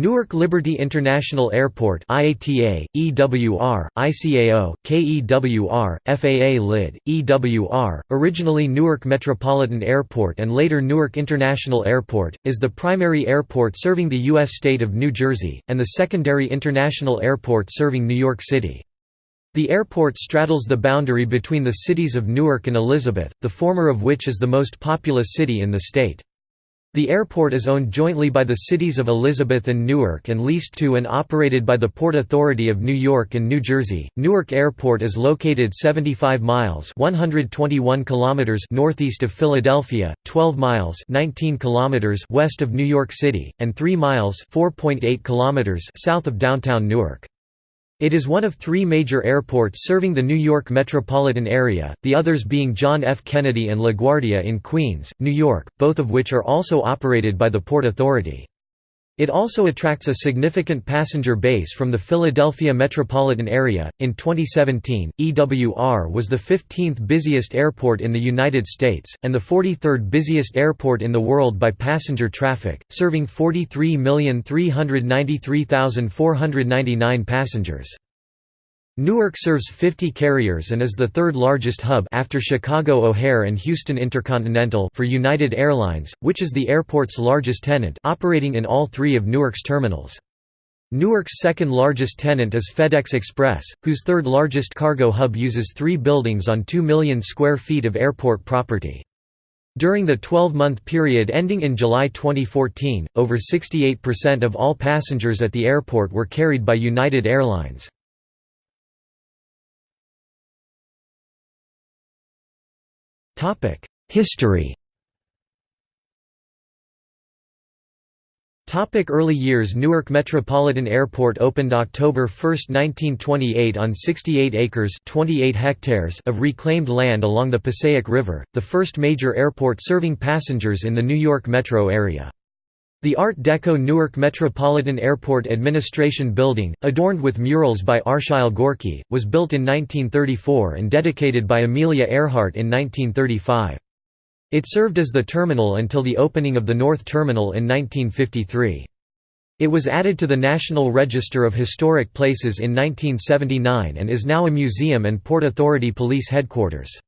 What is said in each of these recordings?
Newark Liberty International Airport IATA, EWR, ICAO, KEWR, FAA LID, EWR, originally Newark Metropolitan Airport and later Newark International Airport, is the primary airport serving the U.S. state of New Jersey, and the secondary international airport serving New York City. The airport straddles the boundary between the cities of Newark and Elizabeth, the former of which is the most populous city in the state. The airport is owned jointly by the cities of Elizabeth and Newark and leased to and operated by the Port Authority of New York and New Jersey. Newark Airport is located 75 miles (121 kilometers) northeast of Philadelphia, 12 miles (19 kilometers) west of New York City, and 3 miles (4.8 kilometers) south of downtown Newark. It is one of three major airports serving the New York metropolitan area, the others being John F. Kennedy and LaGuardia in Queens, New York, both of which are also operated by the Port Authority. It also attracts a significant passenger base from the Philadelphia metropolitan area. In 2017, EWR was the 15th busiest airport in the United States, and the 43rd busiest airport in the world by passenger traffic, serving 43,393,499 passengers. Newark serves 50 carriers and is the third largest hub after Chicago O'Hare and Houston Intercontinental for United Airlines, which is the airport's largest tenant operating in all three of Newark's terminals. Newark's second largest tenant is FedEx Express, whose third largest cargo hub uses three buildings on 2 million square feet of airport property. During the 12-month period ending in July 2014, over 68% of all passengers at the airport were carried by United Airlines. History Topic Early years Newark Metropolitan Airport opened October 1, 1928 on 68 acres 28 hectares of reclaimed land along the Passaic River, the first major airport serving passengers in the New York metro area. The Art Deco Newark Metropolitan Airport Administration Building, adorned with murals by Arshile Gorky, was built in 1934 and dedicated by Amelia Earhart in 1935. It served as the terminal until the opening of the North Terminal in 1953. It was added to the National Register of Historic Places in 1979 and is now a museum and Port Authority Police Headquarters.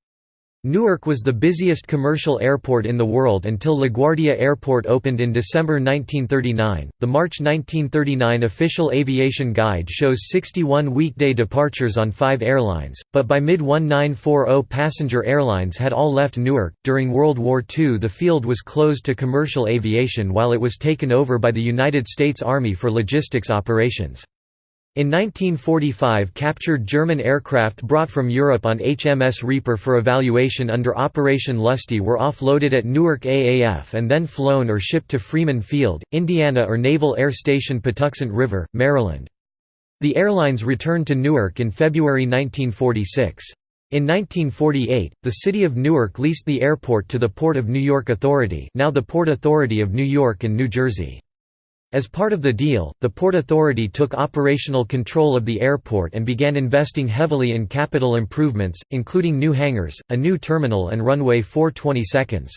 Newark was the busiest commercial airport in the world until LaGuardia Airport opened in December 1939. The March 1939 official aviation guide shows 61 weekday departures on five airlines, but by mid 1940 passenger airlines had all left Newark. During World War II, the field was closed to commercial aviation while it was taken over by the United States Army for logistics operations. In 1945 captured German aircraft brought from Europe on HMS Reaper for evaluation under Operation Lusty were offloaded at Newark AAF and then flown or shipped to Freeman Field, Indiana or Naval Air Station Patuxent River, Maryland. The airlines returned to Newark in February 1946. In 1948, the city of Newark leased the airport to the Port of New York Authority now the Port Authority of New York and New Jersey. As part of the deal, the Port Authority took operational control of the airport and began investing heavily in capital improvements, including new hangars, a new terminal and runway 420 seconds.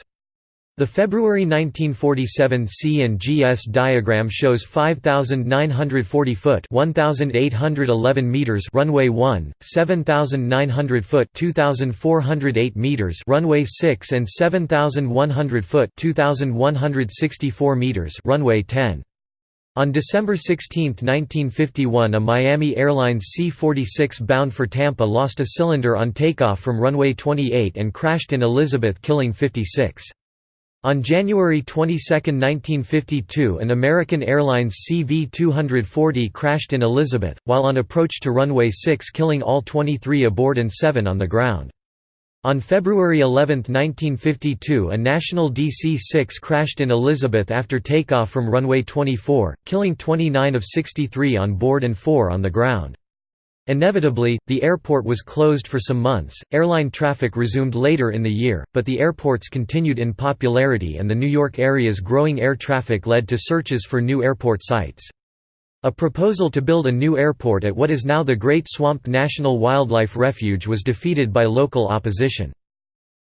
The February 1947 C&GS diagram shows 5,940 foot 1,811 meters runway 1, 7,900 foot 2,408 meters runway 6 and 7,100 foot 2,164 meters runway 10. On December 16, 1951 a Miami Airlines C-46 bound for Tampa lost a cylinder on takeoff from runway 28 and crashed in Elizabeth killing 56. On January 22, 1952 an American Airlines CV-240 crashed in Elizabeth, while on approach to runway 6 killing all 23 aboard and 7 on the ground. On February 11, 1952 a national DC-6 crashed in Elizabeth after takeoff from runway 24, killing 29 of 63 on board and 4 on the ground. Inevitably, the airport was closed for some months. Airline traffic resumed later in the year, but the airports continued in popularity and the New York area's growing air traffic led to searches for new airport sites. A proposal to build a new airport at what is now the Great Swamp National Wildlife Refuge was defeated by local opposition.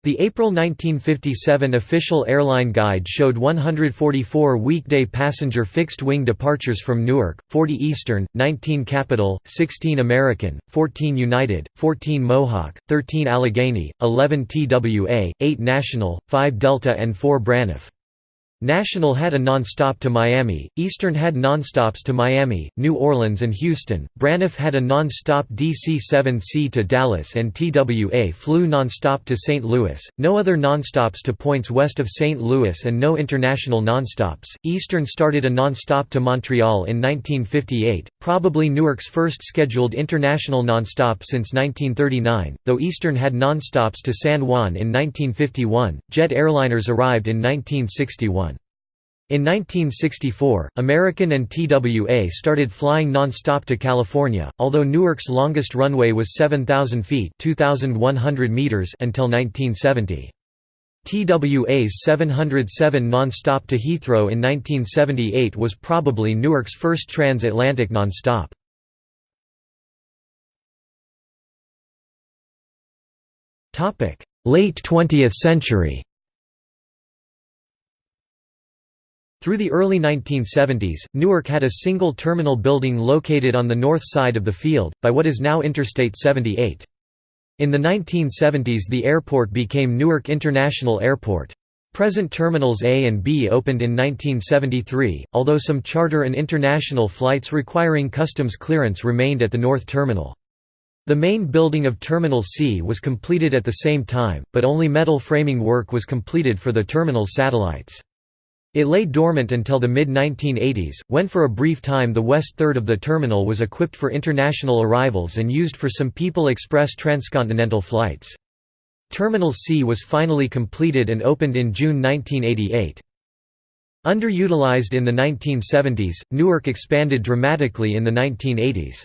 The April 1957 official airline guide showed 144 weekday passenger fixed-wing departures from Newark, 40 Eastern, 19 Capital, 16 American, 14 United, 14 Mohawk, 13 Allegheny, 11 TWA, 8 National, 5 Delta and 4 Braniff. National had a non-stop to Miami, Eastern had non-stops to Miami, New Orleans and Houston, Braniff had a non-stop DC-7C to Dallas and TWA flew non-stop to St. Louis, no other non-stops to points west of St. Louis and no international non-stops. Eastern started a non-stop to Montreal in 1958, probably Newark's first scheduled international non-stop since 1939, though Eastern had non-stops to San Juan in 1951. Jet airliners arrived in 1961. In 1964, American and TWA started flying non-stop to California, although Newark's longest runway was 7,000 feet meters until 1970. TWA's 707 non-stop to Heathrow in 1978 was probably Newark's first transatlantic non-stop. Late 20th century Through the early 1970s, Newark had a single terminal building located on the north side of the field, by what is now Interstate 78. In the 1970s the airport became Newark International Airport. Present Terminals A and B opened in 1973, although some charter and international flights requiring customs clearance remained at the North Terminal. The main building of Terminal C was completed at the same time, but only metal framing work was completed for the terminal's satellites. It lay dormant until the mid-1980s, when for a brief time the west third of the terminal was equipped for international arrivals and used for some People Express transcontinental flights. Terminal C was finally completed and opened in June 1988. Underutilized in the 1970s, Newark expanded dramatically in the 1980s.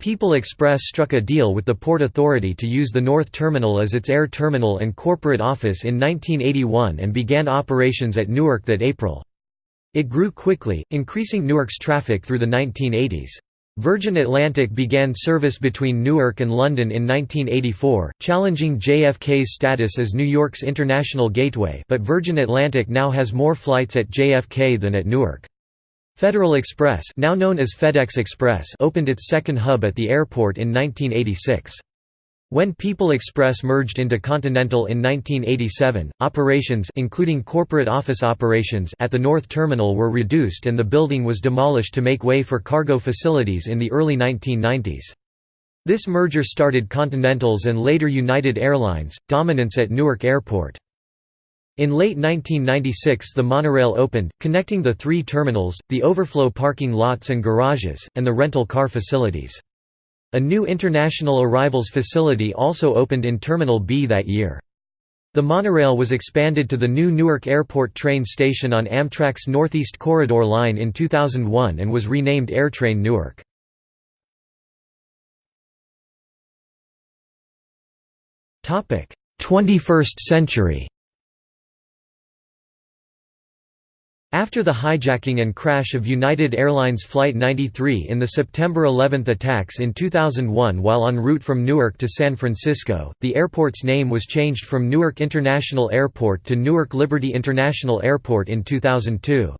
People Express struck a deal with the Port Authority to use the North Terminal as its air terminal and corporate office in 1981 and began operations at Newark that April. It grew quickly, increasing Newark's traffic through the 1980s. Virgin Atlantic began service between Newark and London in 1984, challenging JFK's status as New York's international gateway but Virgin Atlantic now has more flights at JFK than at Newark. Federal Express now known as FedEx Express opened its second hub at the airport in 1986. When People Express merged into Continental in 1987, operations including corporate office operations at the North Terminal were reduced and the building was demolished to make way for cargo facilities in the early 1990s. This merger started Continental's and later United Airlines, dominance at Newark Airport. In late 1996 the monorail opened, connecting the three terminals, the overflow parking lots and garages, and the rental car facilities. A new international arrivals facility also opened in Terminal B that year. The monorail was expanded to the new Newark Airport train station on Amtrak's Northeast Corridor line in 2001 and was renamed AirTrain Newark. Topic: 21st century After the hijacking and crash of United Airlines Flight 93 in the September 11 attacks in 2001 while en route from Newark to San Francisco, the airport's name was changed from Newark International Airport to Newark Liberty International Airport in 2002.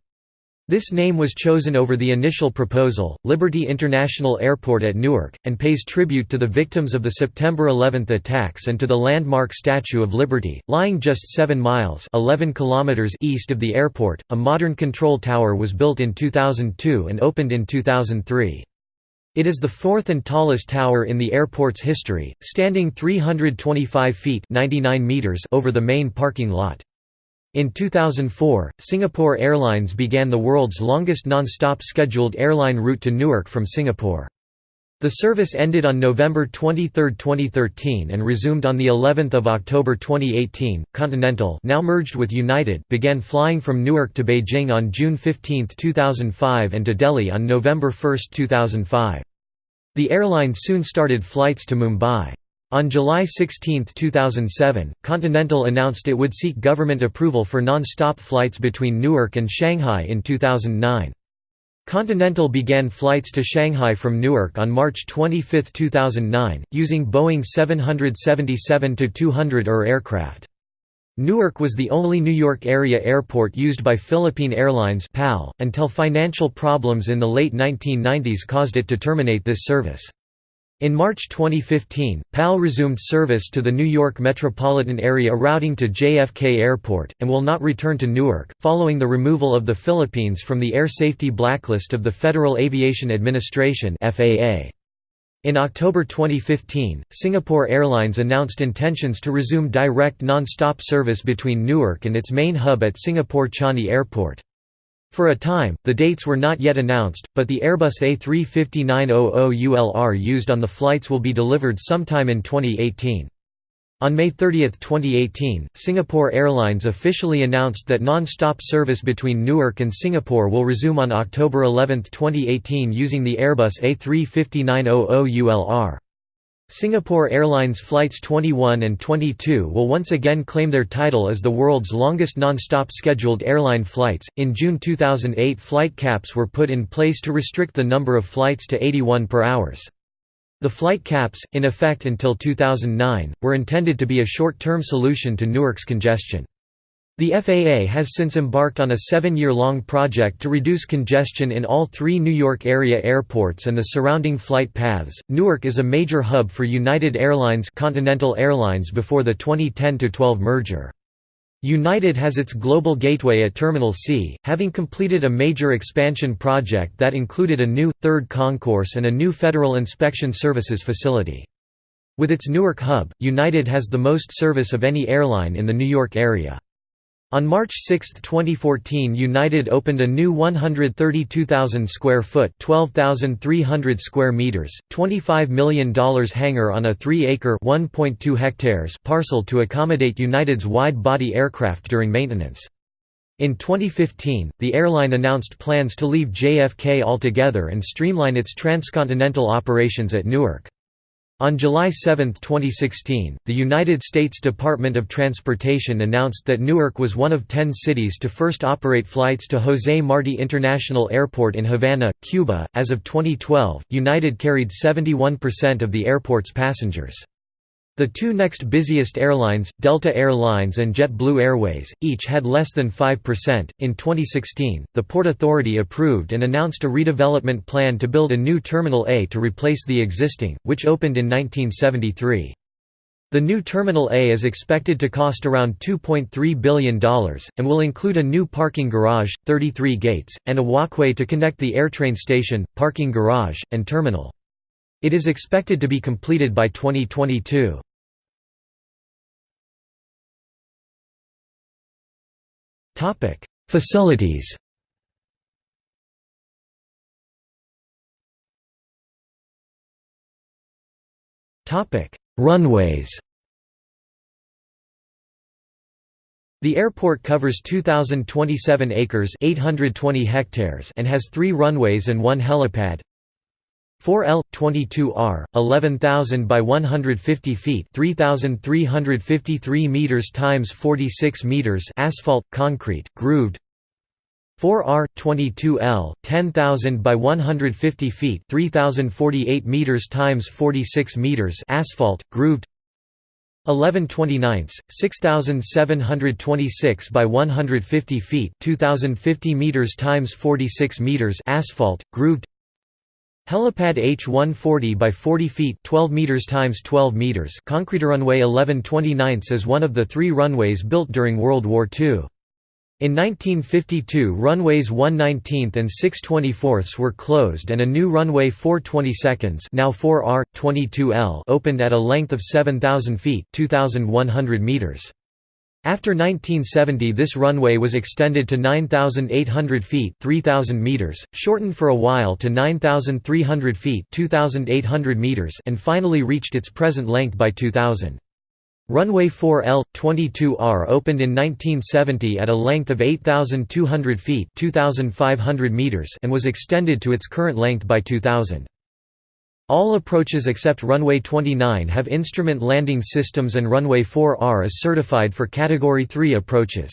This name was chosen over the initial proposal, Liberty International Airport at Newark, and pays tribute to the victims of the September 11 attacks and to the landmark Statue of Liberty, lying just 7 miles 11 kilometers east of the airport. A modern control tower was built in 2002 and opened in 2003. It is the fourth and tallest tower in the airport's history, standing 325 feet 99 meters over the main parking lot. In 2004, Singapore Airlines began the world's longest non-stop scheduled airline route to Newark from Singapore. The service ended on November 23, 2013 and resumed on the 11th of October 2018. Continental, now merged with United, began flying from Newark to Beijing on June 15, 2005 and to Delhi on November 1, 2005. The airline soon started flights to Mumbai. On July 16, 2007, Continental announced it would seek government approval for non-stop flights between Newark and Shanghai in 2009. Continental began flights to Shanghai from Newark on March 25, 2009, using Boeing 777-200 ER aircraft. Newark was the only New York area airport used by Philippine Airlines until financial problems in the late 1990s caused it to terminate this service. In March 2015, PAL resumed service to the New York metropolitan area routing to JFK Airport, and will not return to Newark, following the removal of the Philippines from the air safety blacklist of the Federal Aviation Administration In October 2015, Singapore Airlines announced intentions to resume direct non-stop service between Newark and its main hub at Singapore Changi Airport. For a time, the dates were not yet announced, but the Airbus A350-900ULR used on the flights will be delivered sometime in 2018. On May 30, 2018, Singapore Airlines officially announced that non-stop service between Newark and Singapore will resume on October 11, 2018 using the Airbus A350-900ULR. Singapore Airlines Flights 21 and 22 will once again claim their title as the world's longest non-stop scheduled airline flights. In June 2008, flight caps were put in place to restrict the number of flights to 81 per hours. The flight caps, in effect until 2009, were intended to be a short-term solution to Newark's congestion. The FAA has since embarked on a seven-year-long project to reduce congestion in all three New York area airports and the surrounding flight paths. Newark is a major hub for United Airlines Continental Airlines before the 2010-12 merger. United has its global gateway at Terminal C, having completed a major expansion project that included a new, third concourse and a new Federal Inspection Services facility. With its Newark hub, United has the most service of any airline in the New York area. On March 6, 2014 United opened a new 132,000 square foot 12,300 square meters, $25 million hangar on a 3-acre 1.2 hectares parcel to accommodate United's wide-body aircraft during maintenance. In 2015, the airline announced plans to leave JFK altogether and streamline its transcontinental operations at Newark. On July 7, 2016, the United States Department of Transportation announced that Newark was one of ten cities to first operate flights to José Martí International Airport in Havana, Cuba. As of 2012, United carried 71% of the airport's passengers. The two next busiest airlines, Delta Air Lines and JetBlue Airways, each had less than 5%. In 2016, the Port Authority approved and announced a redevelopment plan to build a new Terminal A to replace the existing, which opened in 1973. The new Terminal A is expected to cost around $2.3 billion, and will include a new parking garage, 33 gates, and a walkway to connect the AirTrain station, parking garage, and terminal. It is expected to be completed by 2022. Topic: Facilities. Topic: Runways. The airport covers 2027 acres, 820 hectares and has 3 runways and 1 helipad. 4L 22R 11000 by 150 feet 3353 meters times 46 meters asphalt concrete grooved. 4R 22L 10000 by 150 feet 3048 meters times 46 meters asphalt grooved. 1129 6726 by 150 feet 2050 meters times 46 meters asphalt grooved Helipad H140 by 40 feet 12 meters times 12 meters concrete runway 1129 is one of the three runways built during World War II. In 1952 runways 119th and 624 were closed and a new runway 422 now 4R, 22L opened at a length of 7,000 feet 2,100 meters. After 1970 this runway was extended to 9,800 feet 3,000 meters, shortened for a while to 9,300 feet 2,800 meters and finally reached its present length by 2000. Runway 4L, 22R opened in 1970 at a length of 8,200 feet 2,500 meters and was extended to its current length by 2000. All approaches except runway 29 have instrument landing systems and runway 4R is certified for Category 3 approaches.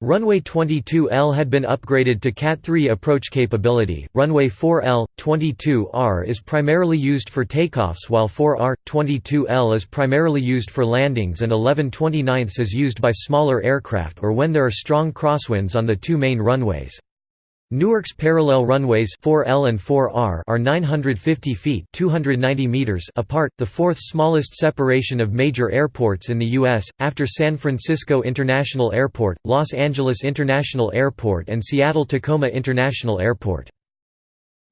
Runway 22L had been upgraded to Cat 3 approach capability. Runway 4L 22R is primarily used for takeoffs while 4R 22L is primarily used for landings and 11 29 is used by smaller aircraft or when there are strong crosswinds on the two main runways. Newark's parallel runways 4L and 4R are 950 feet 290 meters apart, the fourth smallest separation of major airports in the U.S., after San Francisco International Airport, Los Angeles International Airport and Seattle-Tacoma International Airport.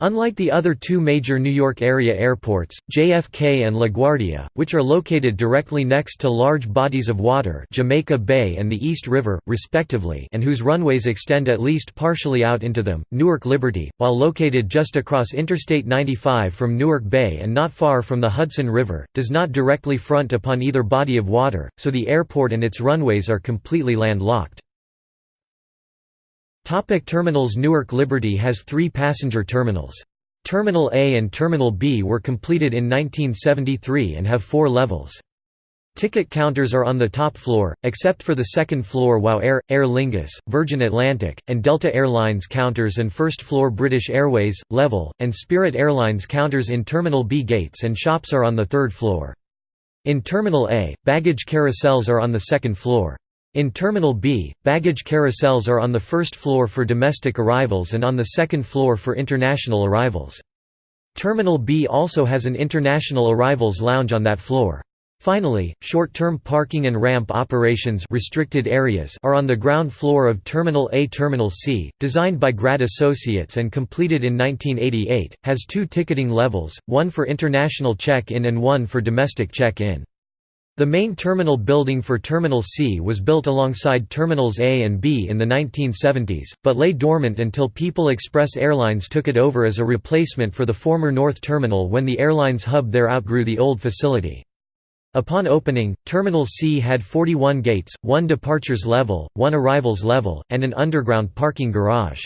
Unlike the other two major New York area airports, JFK and LaGuardia, which are located directly next to large bodies of water Jamaica Bay and the East River, respectively and whose runways extend at least partially out into them, Newark Liberty, while located just across Interstate 95 from Newark Bay and not far from the Hudson River, does not directly front upon either body of water, so the airport and its runways are completely landlocked. Topic terminals Newark Liberty has three passenger terminals. Terminal A and Terminal B were completed in 1973 and have four levels. Ticket counters are on the top floor, except for the second floor while Air, Aer Lingus, Virgin Atlantic, and Delta Airlines counters and first floor British Airways, Level, and Spirit Airlines counters in Terminal B gates and shops are on the third floor. In Terminal A, baggage carousels are on the second floor. In Terminal B, baggage carousels are on the first floor for domestic arrivals and on the second floor for international arrivals. Terminal B also has an international arrivals lounge on that floor. Finally, short-term parking and ramp operations restricted areas are on the ground floor of Terminal A. Terminal C, designed by Grad Associates and completed in 1988, has two ticketing levels, one for international check-in and one for domestic check-in. The main terminal building for Terminal C was built alongside Terminals A and B in the 1970s, but lay dormant until People Express Airlines took it over as a replacement for the former North Terminal when the airline's hub there outgrew the old facility. Upon opening, Terminal C had 41 gates, one departures level, one arrivals level, and an underground parking garage.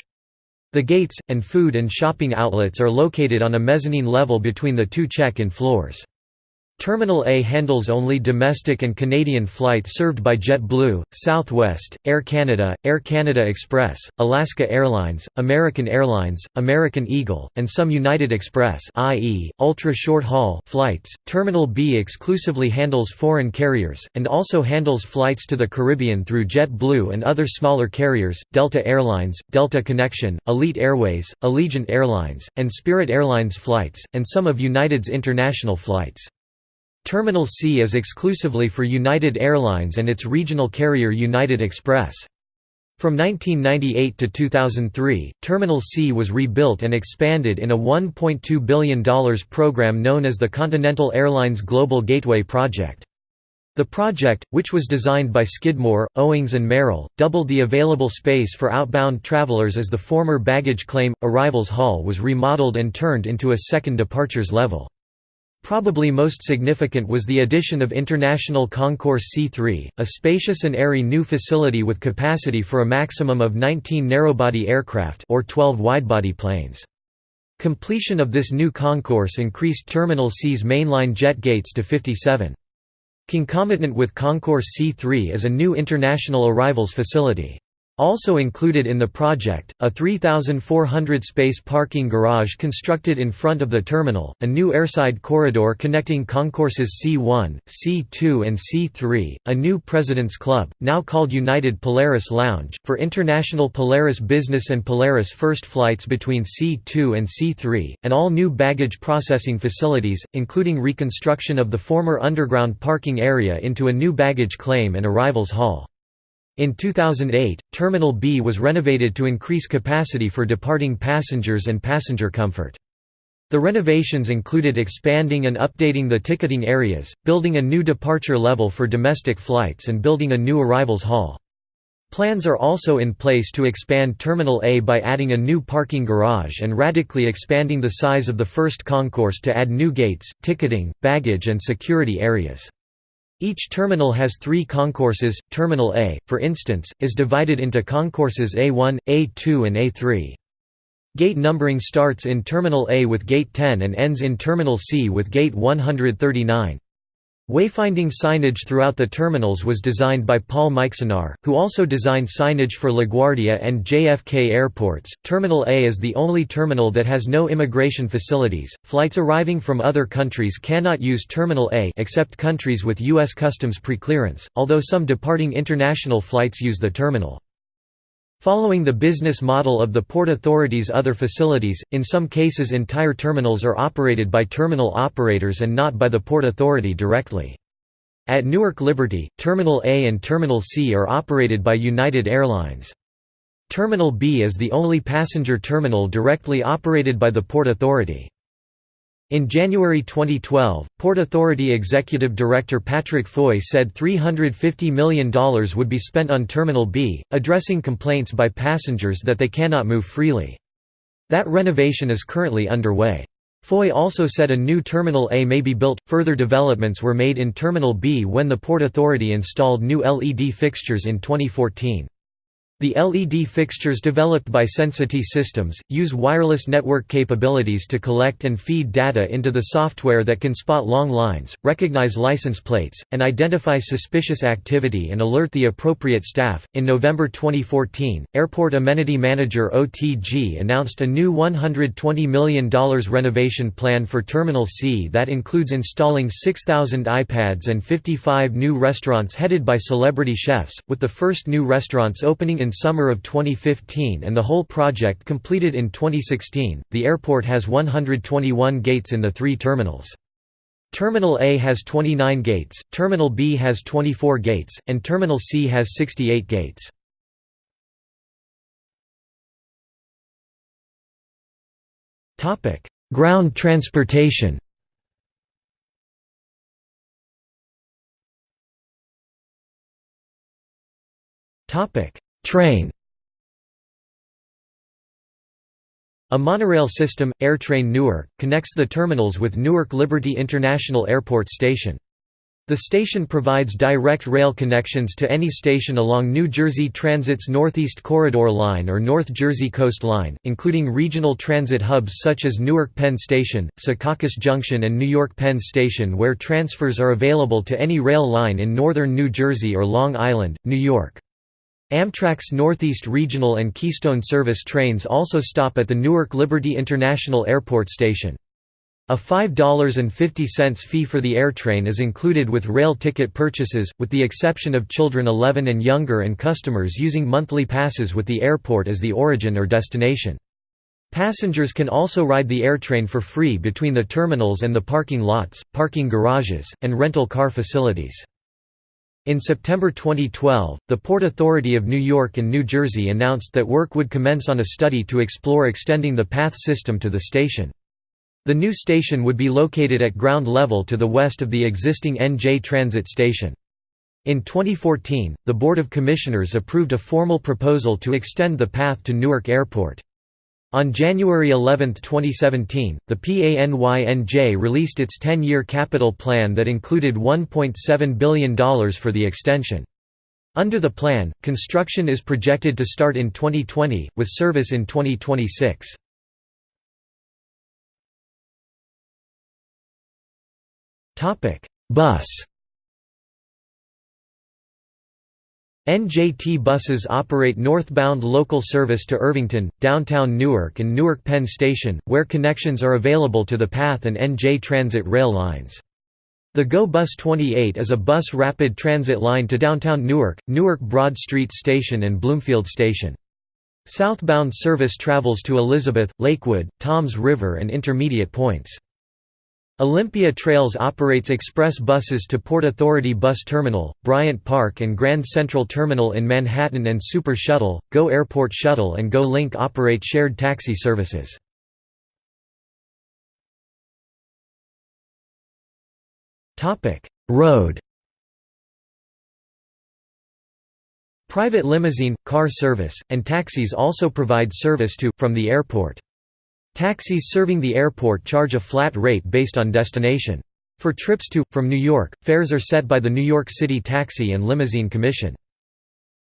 The gates, and food and shopping outlets are located on a mezzanine level between the two check-in floors. Terminal A handles only domestic and Canadian flights served by JetBlue, Southwest, Air Canada, Air Canada Express, Alaska Airlines, American Airlines, American Eagle, and some United Express i.e., ultra-short-haul flights. Terminal B exclusively handles foreign carriers, and also handles flights to the Caribbean through JetBlue and other smaller carriers, Delta Airlines, Delta Connection, Elite Airways, Allegiant Airlines, and Spirit Airlines flights, and some of United's international flights. Terminal C is exclusively for United Airlines and its regional carrier United Express. From 1998 to 2003, Terminal C was rebuilt and expanded in a $1.2 billion program known as the Continental Airlines Global Gateway Project. The project, which was designed by Skidmore, Owings and Merrill, doubled the available space for outbound travelers as the former baggage claim, arrivals hall was remodeled and turned into a second departures level. Probably most significant was the addition of International Concourse C3, a spacious and airy new facility with capacity for a maximum of 19 narrowbody aircraft or 12 widebody planes. Completion of this new concourse increased Terminal C's mainline jet gates to 57. Concomitant with Concourse C3 is a new international arrivals facility. Also included in the project, a 3,400-space parking garage constructed in front of the terminal, a new airside corridor connecting concourses C1, C2 and C3, a new President's Club, now called United Polaris Lounge, for international Polaris business and Polaris first flights between C2 and C3, and all new baggage processing facilities, including reconstruction of the former underground parking area into a new baggage claim and arrivals hall. In 2008, Terminal B was renovated to increase capacity for departing passengers and passenger comfort. The renovations included expanding and updating the ticketing areas, building a new departure level for domestic flights and building a new arrivals hall. Plans are also in place to expand Terminal A by adding a new parking garage and radically expanding the size of the first concourse to add new gates, ticketing, baggage and security areas. Each terminal has three concourses. Terminal A, for instance, is divided into concourses A1, A2, and A3. Gate numbering starts in Terminal A with Gate 10 and ends in Terminal C with Gate 139. Wayfinding signage throughout the terminals was designed by Paul Mijksenaar, who also designed signage for LaGuardia and JFK airports. Terminal A is the only terminal that has no immigration facilities. Flights arriving from other countries cannot use Terminal A except countries with U.S. Customs preclearance, although some departing international flights use the terminal. Following the business model of the Port Authority's other facilities, in some cases entire terminals are operated by terminal operators and not by the Port Authority directly. At Newark Liberty, Terminal A and Terminal C are operated by United Airlines. Terminal B is the only passenger terminal directly operated by the Port Authority. In January 2012, Port Authority Executive Director Patrick Foye said $350 million would be spent on Terminal B, addressing complaints by passengers that they cannot move freely. That renovation is currently underway. Foye also said a new Terminal A may be built. Further developments were made in Terminal B when the Port Authority installed new LED fixtures in 2014. The LED fixtures developed by Sensity Systems, use wireless network capabilities to collect and feed data into the software that can spot long lines, recognize license plates, and identify suspicious activity and alert the appropriate staff. In November 2014, Airport Amenity Manager OTG announced a new $120 million renovation plan for Terminal C that includes installing 6,000 iPads and 55 new restaurants headed by celebrity chefs, with the first new restaurants opening in summer of 2015 and the whole project completed in 2016. The airport has 121 gates in the three terminals. Terminal A has 29 gates, Terminal B has 24 gates, and Terminal C has 68 gates. Ground transportation Topic: Train A monorail system, AirTrain Newark, connects the terminals with Newark Liberty International Airport Station. The station provides direct rail connections to any station along New Jersey Transit's Northeast Corridor Line or North Jersey Coast Line, including regional transit hubs such as Newark Penn Station, Secaucus Junction and New York Penn Station where transfers are available to any rail line in northern New Jersey or Long Island, New York. Amtrak's Northeast Regional and Keystone Service trains also stop at the Newark Liberty International Airport station. A $5.50 fee for the AirTrain is included with rail ticket purchases, with the exception of children 11 and younger and customers using monthly passes with the airport as the origin or destination. Passengers can also ride the AirTrain for free between the terminals and the parking lots, parking garages, and rental car facilities. In September 2012, the Port Authority of New York and New Jersey announced that work would commence on a study to explore extending the PATH system to the station. The new station would be located at ground level to the west of the existing NJ Transit station. In 2014, the Board of Commissioners approved a formal proposal to extend the path to Newark Airport. On January 11, 2017, the PANYNJ released its 10-year capital plan that included $1.7 billion for the extension. Under the plan, construction is projected to start in 2020, with service in 2026. Bus NJT buses operate northbound local service to Irvington, downtown Newark and Newark Penn Station, where connections are available to the PATH and NJ Transit rail lines. The GO Bus 28 is a bus rapid transit line to downtown Newark, Newark Broad Street Station and Bloomfield Station. Southbound service travels to Elizabeth, Lakewood, Toms River and intermediate points. Olympia Trails operates express buses to Port Authority Bus Terminal, Bryant Park and Grand Central Terminal in Manhattan and Super Shuttle, Go Airport Shuttle and Go Link operate shared taxi services. Road Private limousine, car service, and taxis also provide service to, from the airport. Taxis serving the airport charge a flat rate based on destination. For trips to, from New York, fares are set by the New York City Taxi and Limousine Commission.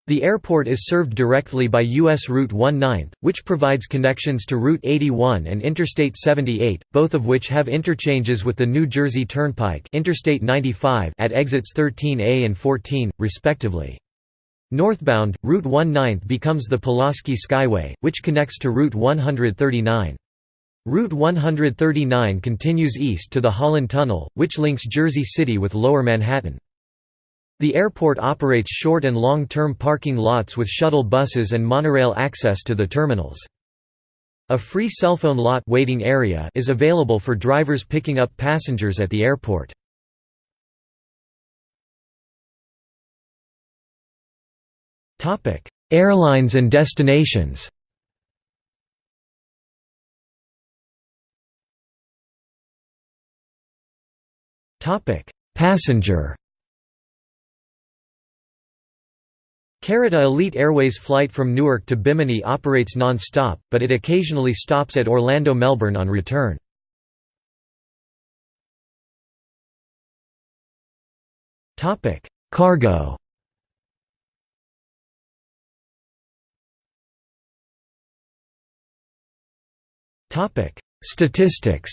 The airport is served directly by U.S. Route 19, which provides connections to Route 81 and Interstate 78, both of which have interchanges with the New Jersey Turnpike Interstate 95 at exits 13A and 14, respectively. Northbound, Route 19 becomes the Pulaski Skyway, which connects to Route 139. Route 139 continues east to the Holland Tunnel, which links Jersey City with Lower Manhattan. The airport operates short and long-term parking lots with shuttle buses and monorail access to the terminals. A free cellphone lot waiting area is available for drivers picking up passengers at the airport. Airlines and destinations Passenger. Carita Elite Airways flight from Newark to Bimini operates non-stop, but it occasionally stops at Orlando-Melbourne on return. Topic: Cargo. Topic: Statistics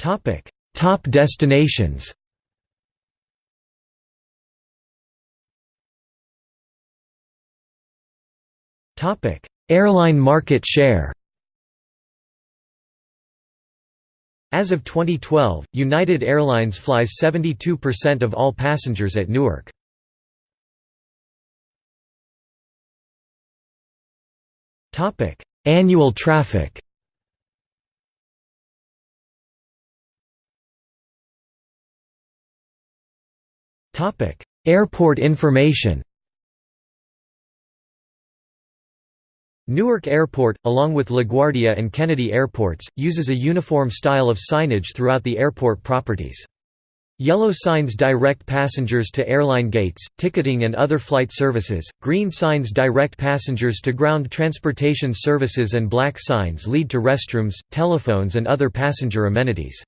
Topic. Top destinations. Topic: Airline market share. As of 2012, United Airlines flies 72% of all passengers at Newark. Annual traffic Airport information Newark Airport, along with LaGuardia and Kennedy airports, uses a uniform style of signage throughout the airport properties. Yellow signs direct passengers to airline gates, ticketing and other flight services, green signs direct passengers to ground transportation services and black signs lead to restrooms, telephones and other passenger amenities.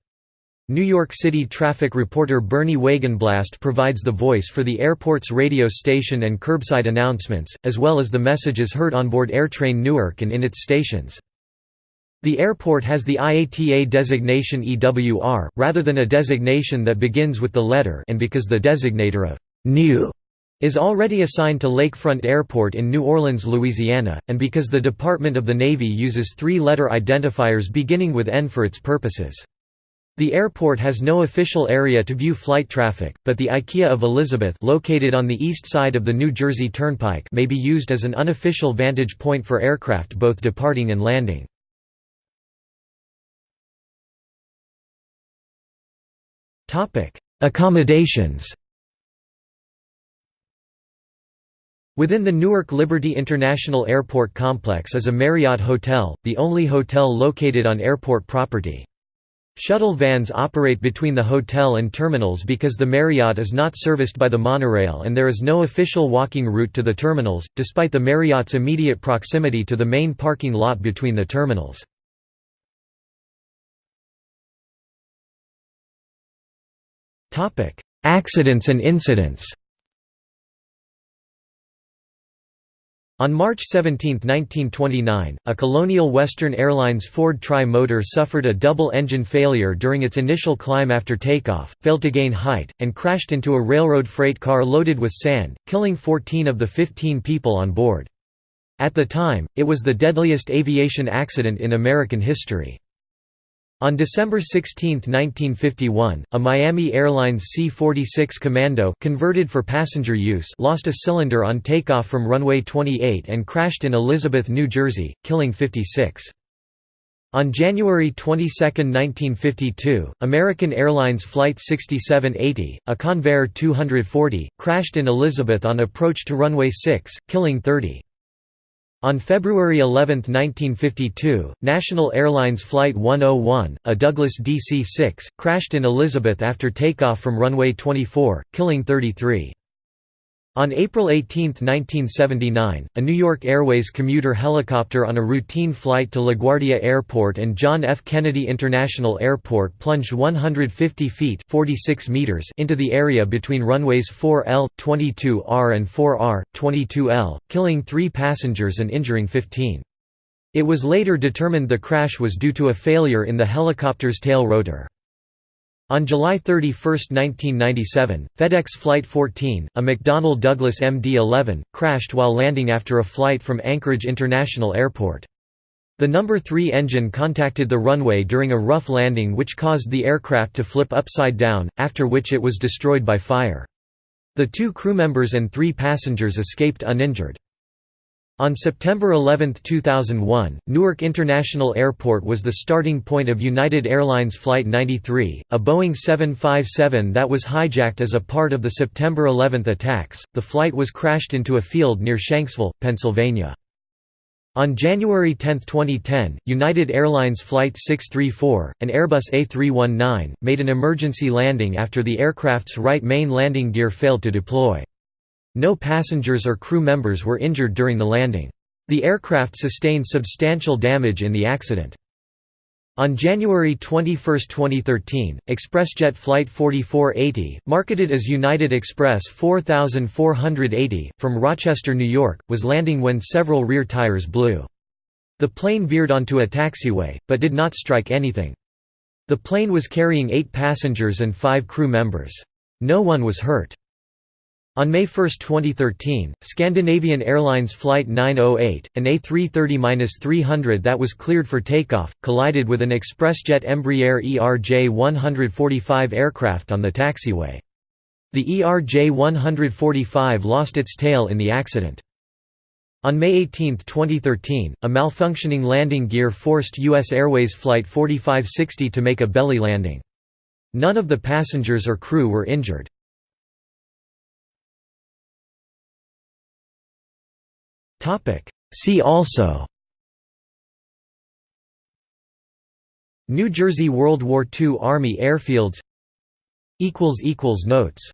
New York City traffic reporter Bernie Wagenblast provides the voice for the airport's radio station and curbside announcements, as well as the messages heard onboard AirTrain Newark and in its stations. The airport has the IATA designation EWR, rather than a designation that begins with the letter and because the designator of «new» is already assigned to Lakefront Airport in New Orleans, Louisiana, and because the Department of the Navy uses three-letter identifiers beginning with N for its purposes. The airport has no official area to view flight traffic, but the IKEA of Elizabeth located on the east side of the New Jersey Turnpike may be used as an unofficial vantage point for aircraft both departing and landing. Accommodations Within the Newark Liberty International Airport complex is a Marriott Hotel, the only hotel located on airport property. Shuttle vans operate between the hotel and terminals because the Marriott is not serviced by the monorail and there is no official walking route to the terminals, despite the Marriott's immediate proximity to the main parking lot between the terminals. Accidents and incidents On March 17, 1929, a Colonial Western Airlines Ford Tri-Motor suffered a double-engine failure during its initial climb after takeoff, failed to gain height, and crashed into a railroad freight car loaded with sand, killing 14 of the 15 people on board. At the time, it was the deadliest aviation accident in American history. On December 16, 1951, a Miami Airlines C-46 Commando converted for passenger use lost a cylinder on takeoff from runway 28 and crashed in Elizabeth, New Jersey, killing 56. On January 22, 1952, American Airlines Flight 6780, a Convair 240, crashed in Elizabeth on approach to runway 6, killing 30. On February 11, 1952, National Airlines Flight 101, a Douglas DC-6, crashed in Elizabeth after takeoff from runway 24, killing 33. On April 18, 1979, a New York Airways commuter helicopter on a routine flight to LaGuardia Airport and John F. Kennedy International Airport plunged 150 feet 46 meters into the area between runways 4L, 22R and 4R, 22L, killing three passengers and injuring 15. It was later determined the crash was due to a failure in the helicopter's tail rotor. On July 31, 1997, FedEx Flight 14, a McDonnell Douglas MD-11, crashed while landing after a flight from Anchorage International Airport. The number 3 engine contacted the runway during a rough landing which caused the aircraft to flip upside down, after which it was destroyed by fire. The two crew members and three passengers escaped uninjured. On September 11, 2001, Newark International Airport was the starting point of United Airlines Flight 93, a Boeing 757 that was hijacked as a part of the September 11 attacks. The flight was crashed into a field near Shanksville, Pennsylvania. On January 10, 2010, United Airlines Flight 634, an Airbus A319, made an emergency landing after the aircraft's right main landing gear failed to deploy. No passengers or crew members were injured during the landing. The aircraft sustained substantial damage in the accident. On January 21, 2013, ExpressJet Flight 4480, marketed as United Express 4480, from Rochester, New York, was landing when several rear tires blew. The plane veered onto a taxiway, but did not strike anything. The plane was carrying eight passengers and five crew members. No one was hurt. On May 1, 2013, Scandinavian Airlines Flight 908, an A330-300 that was cleared for takeoff, collided with an ExpressJet Embraer ERJ-145 aircraft on the taxiway. The ERJ-145 lost its tail in the accident. On May 18, 2013, a malfunctioning landing gear forced U.S. Airways Flight 4560 to make a belly landing. None of the passengers or crew were injured. See also New Jersey World War II Army airfields Notes